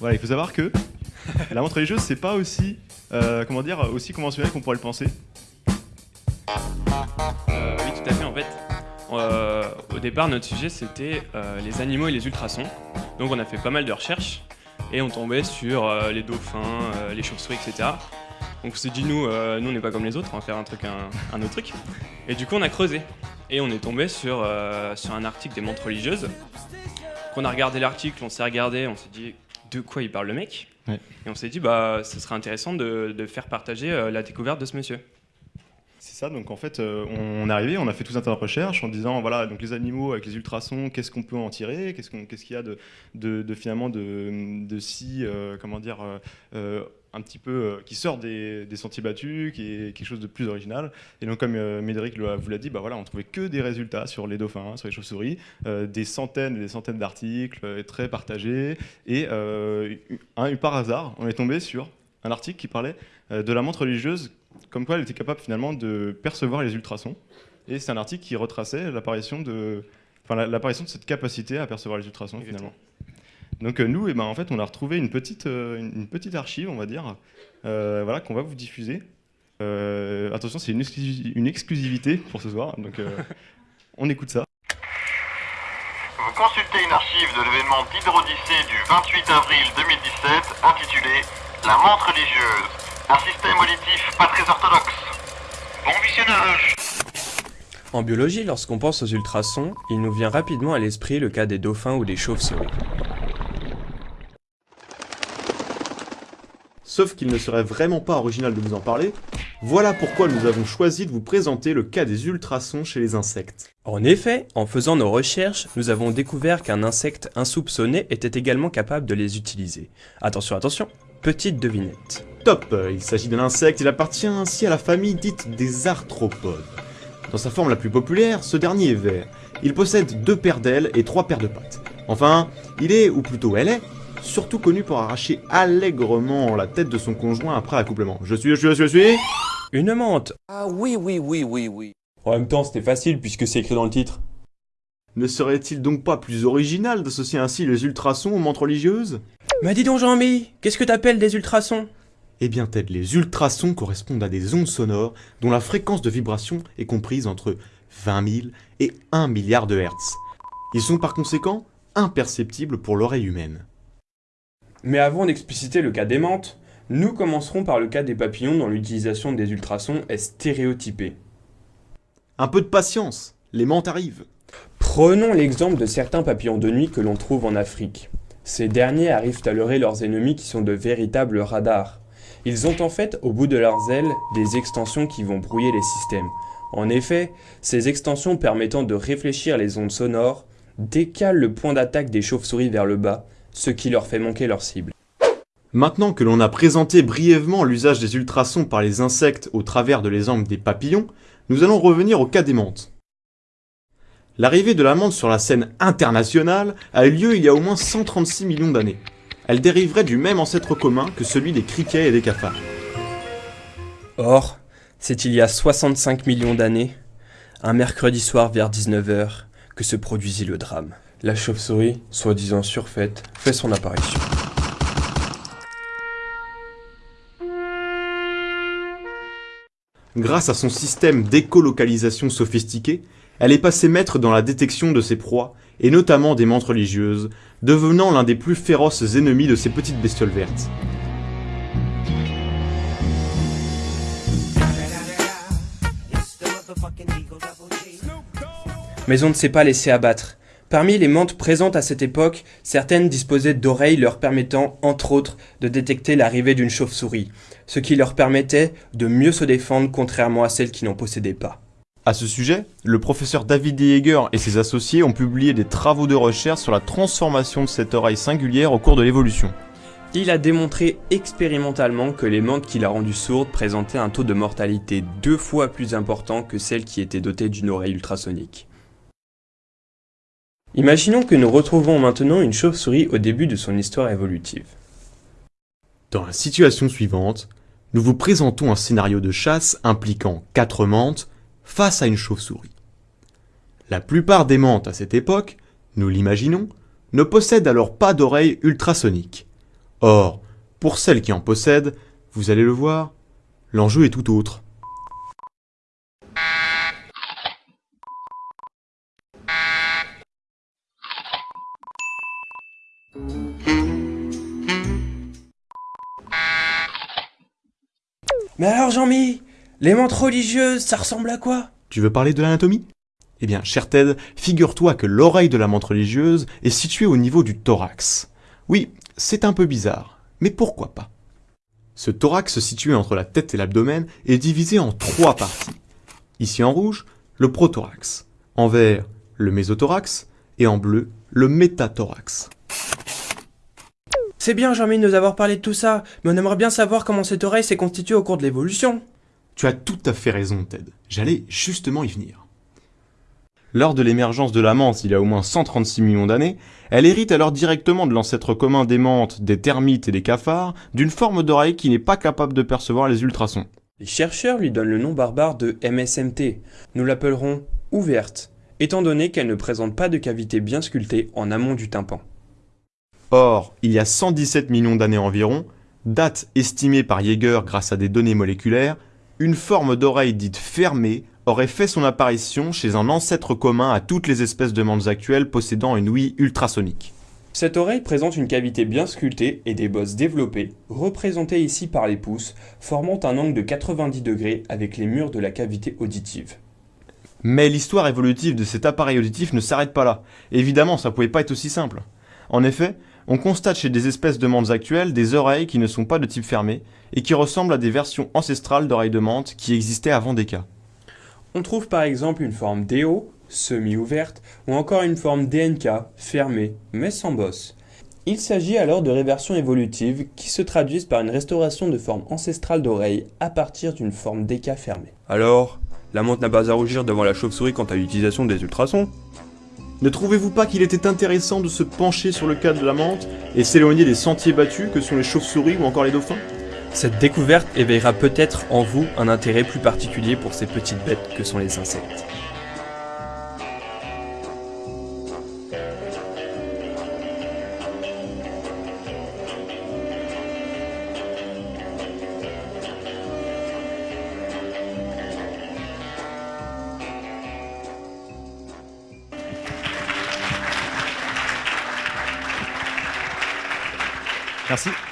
Voilà, il faut savoir que la montre religieuse, c'est pas aussi, euh, comment dire, aussi conventionnel qu'on pourrait le penser. Euh, oui, tout à fait. En fait, euh, au départ, notre sujet c'était les animaux et les ultrasons. Donc, on a fait pas mal de recherches et on tombait sur les dauphins, les chauves-souris, etc. Donc, on s'est dit, nous, nous, on n'est pas comme les autres, on va faire un truc, un, un autre truc. Et du coup, on a creusé et on est tombé sur, sur un article des montres religieuses. Qu'on a regardé l'article, on s'est regardé, on s'est dit, de quoi il parle le mec Ouais. Et on s'est dit, bah, ce serait intéressant de, de faire partager euh, la découverte de ce monsieur. C'est ça, donc en fait, euh, on est arrivé, on a fait tout un tas de recherches en disant, voilà, donc les animaux avec les ultrasons, qu'est-ce qu'on peut en tirer Qu'est-ce qu'on- qu'est-ce qu'il y a de, de, de finalement de, de si, euh, comment dire, un petit peu, euh, qui sort des, des sentiers battus, qui est quelque chose de plus original. Et donc, comme euh, Médéric vous l'a dit, bah voilà, on trouvait que des résultats sur les dauphins, sur les chauves-souris, euh, des centaines et des centaines d'articles très partagés. Et un, par hasard, on est tombé sur un article qui parlait de la montre religieuse comme quoi elle était capable finalement de percevoir les ultrasons. Et c'est un article qui retraçait l'apparition de, enfin, de cette capacité à percevoir les ultrasons finalement. Donc euh, nous, eh ben, en fait, on a retrouvé une petite, euh, une, petite archive, on va dire, euh, voilà, qu'on va vous diffuser. Euh, attention, c'est une, exclusi- une exclusivité pour ce soir, donc euh, on écoute ça. Vous consultez une archive de l'événement d'Hydrodyssée du 28 avril 2017 intitulé La montre religieuse, un système auditif pas très orthodoxe. Bon visionnage En biologie, lorsqu'on pense aux ultrasons, il nous vient rapidement à l'esprit le cas des dauphins ou des chauves-souris. Sauf qu'il ne serait vraiment pas original de vous en parler, voilà pourquoi nous avons choisi de vous présenter le cas des ultrasons chez les insectes. En effet, en faisant nos recherches, nous avons découvert qu'un insecte insoupçonné était également capable de les utiliser. Attention, attention, petite devinette. Top Il s'agit d'un insecte, il appartient ainsi à la famille dite des arthropodes. Dans sa forme la plus populaire, ce dernier est vert. Il possède deux paires d'ailes et trois paires de pattes. Enfin, il est, ou plutôt elle est, surtout connu pour arracher allègrement la tête de son conjoint après accouplement. Je suis, je suis, je suis Une menthe Ah oui, oui, oui, oui, oui. En même temps, c'était facile puisque c'est écrit dans le titre. Ne serait-il donc pas plus original d'associer ainsi les ultrasons aux montres religieuses? Mais dis donc Jean-Mi, qu'est-ce que t'appelles des ultrasons? Eh bien Ted, les ultrasons correspondent à des ondes sonores dont la fréquence de vibration est comprise entre 20 000 et 1 milliard de hertz. Ils sont par conséquent imperceptibles pour l'oreille humaine. Mais avant d'expliciter le cas des menthes, nous commencerons par le cas des papillons dont l'utilisation des ultrasons est stéréotypée. Un peu de patience, les menthes arrivent. Prenons l'exemple de certains papillons de nuit que l'on trouve en Afrique. Ces derniers arrivent à leurrer leurs ennemis qui sont de véritables radars. Ils ont en fait au bout de leurs ailes des extensions qui vont brouiller les systèmes. En effet, ces extensions permettant de réfléchir les ondes sonores décalent le point d'attaque des chauves-souris vers le bas, ce qui leur fait manquer leur cible. Maintenant que l'on a présenté brièvement l'usage des ultrasons par les insectes au travers de l'exemple des papillons, nous allons revenir au cas des menthes. L'arrivée de la menthe sur la scène internationale a eu lieu il y a au moins 136 millions d'années. Elle dériverait du même ancêtre commun que celui des criquets et des cafards. Or, c'est il y a 65 millions d'années, un mercredi soir vers 19h, que se produisit le drame. La chauve-souris, soi-disant surfaite, fait son apparition. Grâce à son système d'écolocalisation sophistiqué, elle est passée maître dans la détection de ses proies, et notamment des menthes religieuses, devenant l'un des plus féroces ennemis de ces petites bestioles vertes. Mais on ne s'est pas laissé abattre. Parmi les menthes présentes à cette époque, certaines disposaient d'oreilles leur permettant, entre autres, de détecter l'arrivée d'une chauve-souris, ce qui leur permettait de mieux se défendre contrairement à celles qui n'en possédaient pas. À ce sujet, le professeur David Yeager et ses associés ont publié des travaux de recherche sur la transformation de cette oreille singulière au cours de l'évolution. Il a démontré expérimentalement que les menthes qui l'a rendue sourde présentaient un taux de mortalité deux fois plus important que celles qui étaient dotées d'une oreille ultrasonique. Imaginons que nous retrouvons maintenant une chauve-souris au début de son histoire évolutive. Dans la situation suivante, nous vous présentons un scénario de chasse impliquant quatre menthes face à une chauve-souris. La plupart des menthes à cette époque, nous l'imaginons, ne possèdent alors pas d'oreilles ultrasoniques. Or, pour celles qui en possèdent, vous allez le voir, l'enjeu est tout autre. Mais alors Jean-Mi, les montres religieuses, ça ressemble à quoi? Tu veux parler de l'anatomie? Eh bien, cher Ted, figure-toi que l'oreille de la menthe religieuse est située au niveau du thorax. Oui, c'est un peu bizarre, mais pourquoi pas? Ce thorax situé entre la tête et l'abdomen est divisé en trois parties. Ici en rouge, le prothorax, en vert, le mésothorax, et en bleu, le métathorax. C'est bien Jean-Mi de nous avoir parlé de tout ça, mais on aimerait bien savoir comment cette oreille s'est constituée au cours de l'évolution. Tu as tout à fait raison, Ted. J'allais justement y venir. Lors de l'émergence de la menthe il y a au moins 136 millions d'années, elle hérite alors directement de l'ancêtre commun des menthes, des termites et des cafards, d'une forme d'oreille qui n'est pas capable de percevoir les ultrasons. Les chercheurs lui donnent le nom barbare de MSMT. Nous l'appellerons ouverte, étant donné qu'elle ne présente pas de cavité bien sculptée en amont du tympan. Or, il y a 117 millions d'années environ, date estimée par Jaeger grâce à des données moléculaires, une forme d'oreille dite fermée aurait fait son apparition chez un ancêtre commun à toutes les espèces de menthes actuelles possédant une ouïe ultrasonique. Cette oreille présente une cavité bien sculptée et des bosses développées, représentées ici par les pouces, formant un angle de 90 degrés avec les murs de la cavité auditive. Mais l'histoire évolutive de cet appareil auditif ne s'arrête pas là. Évidemment, ça pouvait pas être aussi simple. En effet, on constate chez des espèces de menthes actuelles des oreilles qui ne sont pas de type fermé et qui ressemblent à des versions ancestrales d'oreilles de menthe qui existaient avant des cas. On trouve par exemple une forme DO, semi-ouverte, ou encore une forme DNK, fermée, mais sans bosse. Il s'agit alors de réversions évolutives qui se traduisent par une restauration de forme ancestrale d'oreille à partir d'une forme DK fermée. Alors, la menthe n'a pas à rougir devant la chauve-souris quant à l'utilisation des ultrasons? Ne trouvez-vous pas qu'il était intéressant de se pencher sur le cas de la menthe et s'éloigner des sentiers battus que sont les chauves-souris ou encore les dauphins? Cette découverte éveillera peut-être en vous un intérêt plus particulier pour ces petites bêtes que sont les insectes. Merci.